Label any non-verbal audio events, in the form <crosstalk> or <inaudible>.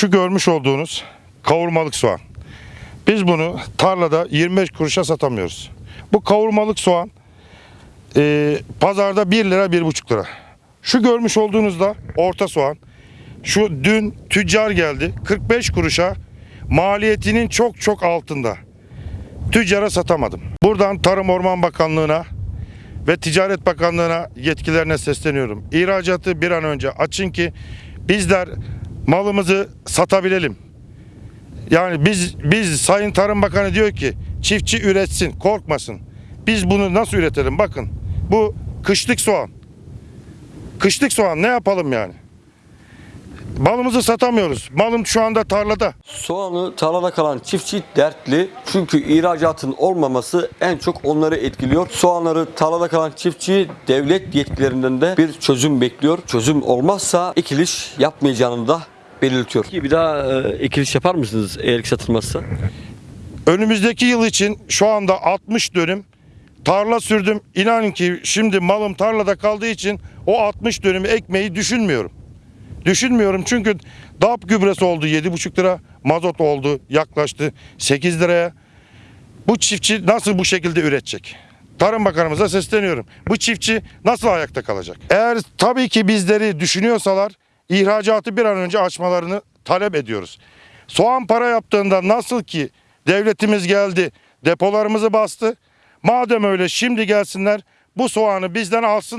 Şu görmüş olduğunuz kavurmalık soğan. Biz bunu tarlada 25 kuruşa satamıyoruz. Bu kavurmalık soğan e, pazarda 1 lira 1,5 lira. Şu görmüş olduğunuz da orta soğan. Şu dün tüccar geldi 45 kuruşa maliyetinin çok çok altında. Tüccara satamadım. Buradan Tarım Orman Bakanlığı'na ve Ticaret Bakanlığı'na yetkilerine sesleniyorum. İhracatı bir an önce açın ki bizler malımızı satabilelim. Yani biz biz Sayın Tarım Bakanı diyor ki çiftçi üretsin, korkmasın. Biz bunu nasıl üretelim? Bakın bu kışlık soğan. Kışlık soğan ne yapalım yani? Malımızı satamıyoruz. Malım şu anda tarlada. Soğanı tarlada kalan çiftçi dertli çünkü ihracatın olmaması en çok onları etkiliyor. Soğanları tarlada kalan çiftçi devlet yetkililerinden de bir çözüm bekliyor. Çözüm olmazsa ekiliş yapmayacağını da belirtiyor. Bir daha e, ekiliş yapar mısınız eğer ki satılmazsa? <laughs> Önümüzdeki yıl için şu anda 60 dönüm tarla sürdüm. İnanın ki şimdi malım tarlada kaldığı için o 60 dönümü ekmeği düşünmüyorum. Düşünmüyorum çünkü DAP gübresi oldu 7,5 lira, mazot oldu yaklaştı 8 liraya. Bu çiftçi nasıl bu şekilde üretecek? Tarım Bakanımıza sesleniyorum. Bu çiftçi nasıl ayakta kalacak? Eğer tabii ki bizleri düşünüyorsalar ihracatı bir an önce açmalarını talep ediyoruz. Soğan para yaptığında nasıl ki devletimiz geldi depolarımızı bastı. Madem öyle şimdi gelsinler bu soğanı bizden alsın